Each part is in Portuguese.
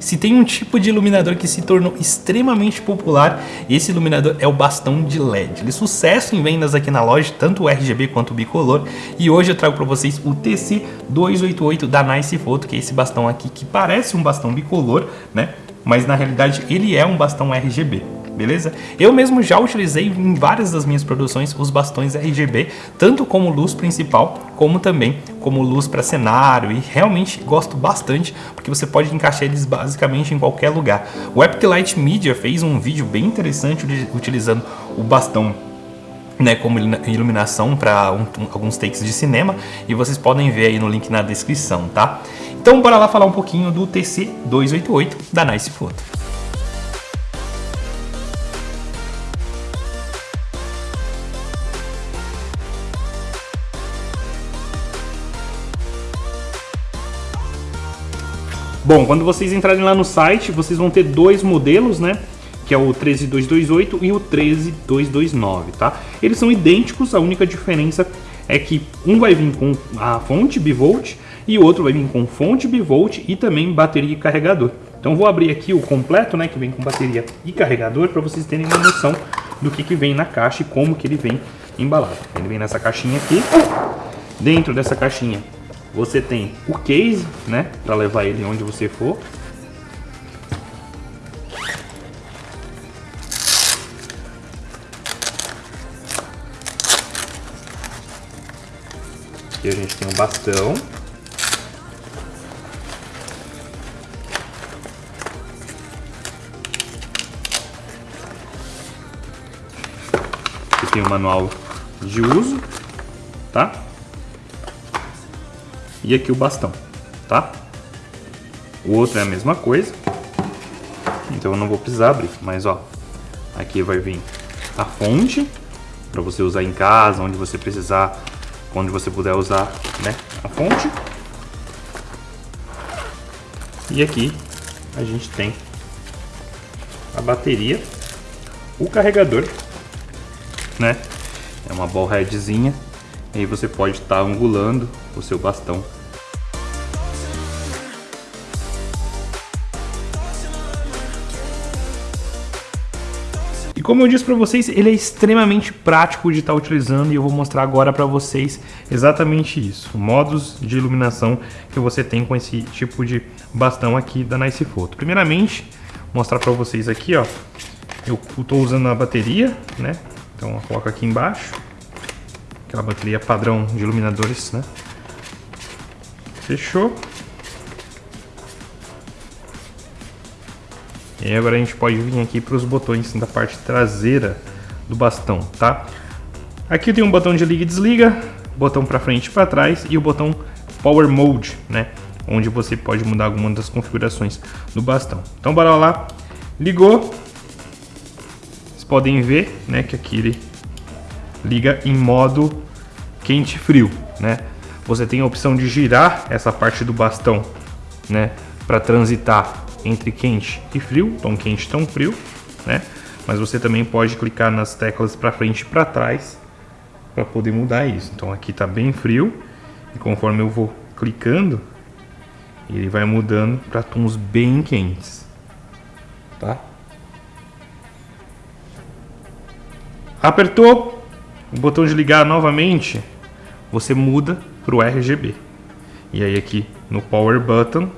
Se tem um tipo de iluminador que se tornou extremamente popular, esse iluminador é o bastão de LED. Ele é sucesso em vendas aqui na loja, tanto o RGB quanto o bicolor. E hoje eu trago para vocês o TC288 da Nice Photo, que é esse bastão aqui que parece um bastão bicolor, né? Mas na realidade ele é um bastão RGB beleza? Eu mesmo já utilizei em várias das minhas produções os bastões RGB, tanto como luz principal, como também como luz para cenário, e realmente gosto bastante, porque você pode encaixar eles basicamente em qualquer lugar. O Epic Light Media fez um vídeo bem interessante utilizando o bastão né, como iluminação para um, alguns takes de cinema e vocês podem ver aí no link na descrição, tá? Então bora lá falar um pouquinho do TC288 da Nice Photo. Bom, quando vocês entrarem lá no site, vocês vão ter dois modelos, né? Que é o 13228 e o 13229, tá? Eles são idênticos, a única diferença é que um vai vir com a fonte bivolt e o outro vai vir com fonte bivolt e também bateria e carregador. Então vou abrir aqui o completo, né, que vem com bateria e carregador, para vocês terem uma noção do que, que vem na caixa e como que ele vem embalado. Ele vem nessa caixinha aqui. Dentro dessa caixinha você tem o case, né, para levar ele onde você for. Aqui a gente tem um bastão. Aqui tem o manual de uso, tá? E aqui o bastão, tá? O outro é a mesma coisa, então eu não vou precisar abrir, mas ó, aqui vai vir a fonte para você usar em casa, onde você precisar, onde você puder usar, né, a fonte. E aqui a gente tem a bateria, o carregador, né? É uma ball headzinha e aí você pode estar tá angulando o seu bastão. E como eu disse para vocês, ele é extremamente prático de estar tá utilizando e eu vou mostrar agora para vocês exatamente isso. Modos de iluminação que você tem com esse tipo de bastão aqui da Nice Photo. Primeiramente, mostrar para vocês aqui, ó. Eu estou usando a bateria, né? Então eu coloco aqui embaixo aquela bateria padrão de iluminadores, né? Fechou. E agora a gente pode vir aqui para os botões da parte traseira do bastão, tá? Aqui tem um botão de liga e desliga, botão para frente e para trás e o botão Power Mode, né? Onde você pode mudar alguma das configurações do bastão. Então bora lá, ligou. Vocês podem ver, né, que aqui ele liga em modo quente e frio, né? Você tem a opção de girar essa parte do bastão, né, para transitar entre quente e frio, tão quente, tão frio, né? Mas você também pode clicar nas teclas para frente e para trás para poder mudar isso. Então aqui está bem frio e conforme eu vou clicando, ele vai mudando para tons bem quentes, tá? Apertou o botão de ligar novamente, você muda para o RGB. E aí aqui no Power Button,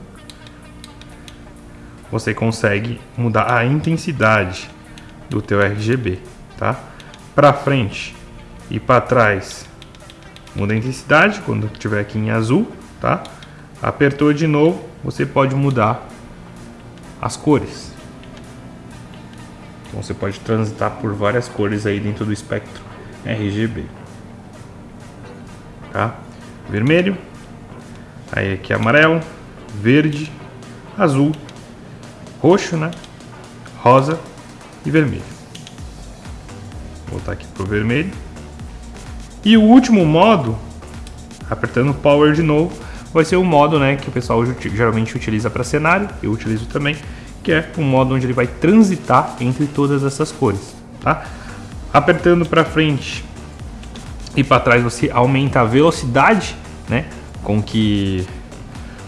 você consegue mudar a intensidade do teu RGB, tá? Para frente e para trás, muda a intensidade quando estiver aqui em azul, tá? Apertou de novo, você pode mudar as cores. Então você pode transitar por várias cores aí dentro do espectro RGB. Tá? Vermelho, aí aqui amarelo, verde, azul, roxo, né? Rosa e vermelho. Vou voltar aqui pro vermelho. E o último modo, apertando Power de novo, vai ser o modo né, que o pessoal geralmente utiliza para cenário, eu utilizo também, que é o modo onde ele vai transitar entre todas essas cores. Tá? Apertando para frente e para trás você aumenta a velocidade, né, com que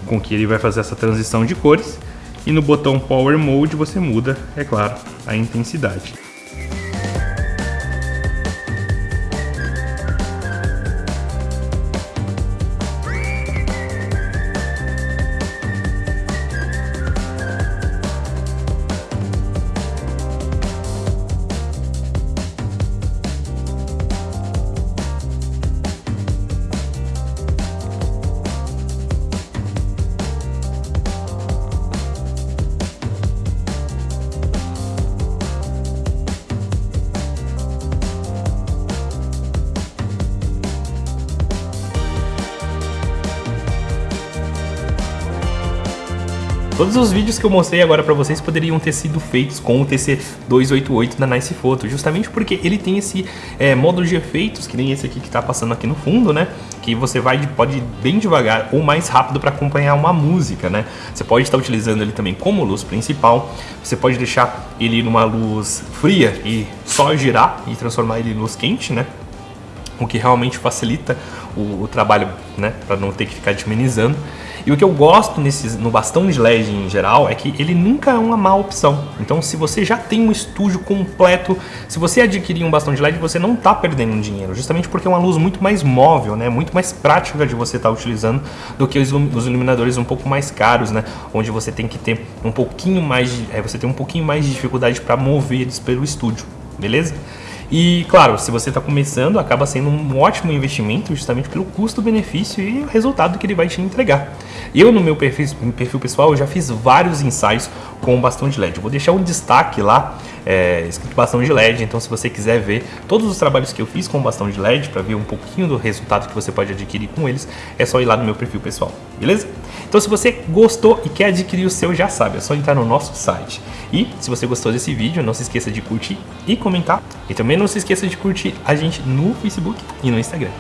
com que ele vai fazer essa transição de cores. E no botão Power Mode você muda, é claro, a intensidade. Todos os vídeos que eu mostrei agora para vocês poderiam ter sido feitos com o TC288 da Nice Photo, justamente porque ele tem esse é, módulo de efeitos, que nem esse aqui que está passando aqui no fundo, né? Que você vai pode ir bem devagar ou mais rápido para acompanhar uma música, né? Você pode estar utilizando ele também como luz principal, você pode deixar ele numa luz fria e só girar e transformar ele em luz quente, né? O que realmente facilita o, o trabalho, né? Para não ter que ficar diminizando. E o que eu gosto nesses, no bastão de LED em geral é que ele nunca é uma má opção. Então, se você já tem um estúdio completo, se você adquirir um bastão de LED, você não está perdendo dinheiro, justamente porque é uma luz muito mais móvel, né? Muito mais prática de você estar tá utilizando do que os, os, iluminadores um pouco mais caros, né? Onde você tem que ter um pouquinho mais, de, é, você tem um pouquinho mais de dificuldade para mover eles pelo estúdio, beleza? E claro, se você está começando, acaba sendo um ótimo investimento justamente pelo custo-benefício e o resultado que ele vai te entregar. Eu, no meu perfil, perfil pessoal, já fiz vários ensaios com o bastão de LED. Eu vou deixar um destaque lá, é, escrito bastão de LED, então se você quiser ver todos os trabalhos que eu fiz com o bastão de LED, para ver um pouquinho do resultado que você pode adquirir com eles, é só ir lá no meu perfil pessoal, beleza? Então se você gostou e quer adquirir o seu, já sabe, é só entrar no nosso site. E se você gostou desse vídeo, não se esqueça de curtir e comentar. E também não se esqueça de curtir a gente no Facebook e no Instagram.